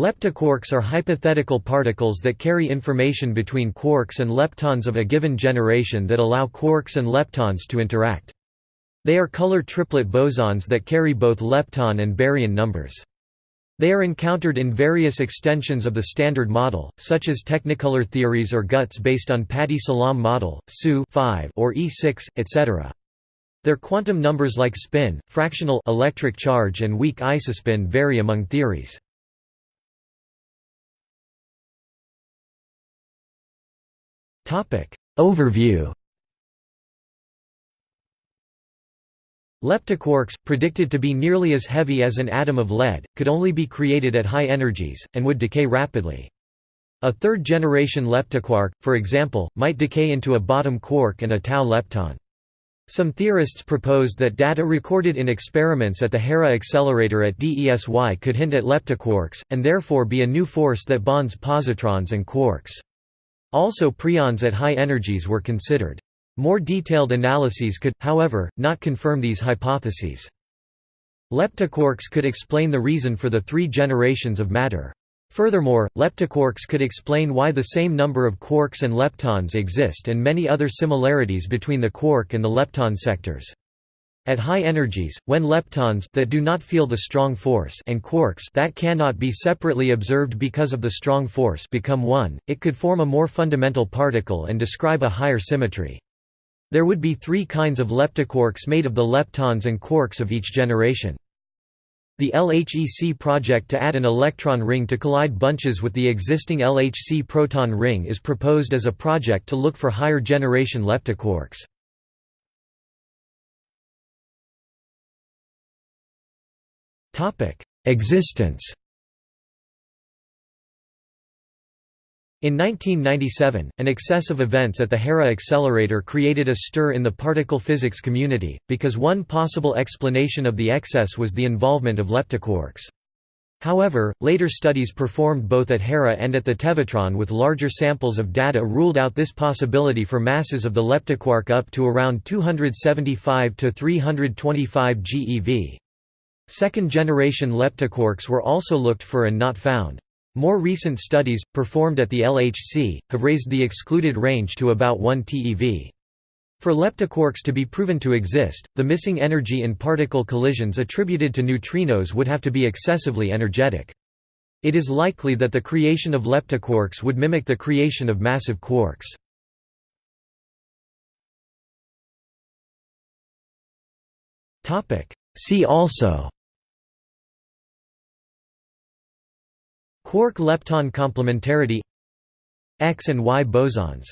Leptoquarks are hypothetical particles that carry information between quarks and leptons of a given generation that allow quarks and leptons to interact. They are color triplet bosons that carry both lepton and baryon numbers. They are encountered in various extensions of the Standard Model, such as Technicolor theories or GUTS based on Pati-Salam model, SU or E6, etc. Their quantum numbers like spin, fractional electric charge and weak isospin vary among theories. Overview Leptoquarks, predicted to be nearly as heavy as an atom of lead, could only be created at high energies, and would decay rapidly. A third-generation leptoquark, for example, might decay into a bottom quark and a tau lepton. Some theorists proposed that data recorded in experiments at the Hera accelerator at DESY could hint at leptoquarks, and therefore be a new force that bonds positrons and quarks. Also preons at high energies were considered. More detailed analyses could, however, not confirm these hypotheses. Leptoquarks could explain the reason for the three generations of matter. Furthermore, leptoquarks could explain why the same number of quarks and leptons exist and many other similarities between the quark and the lepton sectors. At high energies, when leptons that do not feel the strong force and quarks that cannot be separately observed because of the strong force become one, it could form a more fundamental particle and describe a higher symmetry. There would be three kinds of leptoquarks made of the leptons and quarks of each generation. The LHEC project to add an electron ring to collide bunches with the existing LHC proton ring is proposed as a project to look for higher generation leptoquarks. Existence In 1997, an excess of events at the Hera accelerator created a stir in the particle physics community, because one possible explanation of the excess was the involvement of leptoquarks. However, later studies performed both at Hera and at the Tevatron with larger samples of data ruled out this possibility for masses of the leptoquark up to around 275 to 325 GeV. Second-generation leptoquarks were also looked for and not found. More recent studies, performed at the LHC, have raised the excluded range to about 1 TeV. For leptoquarks to be proven to exist, the missing energy in particle collisions attributed to neutrinos would have to be excessively energetic. It is likely that the creation of leptoquarks would mimic the creation of massive quarks. See also Quark-lepton complementarity X and Y bosons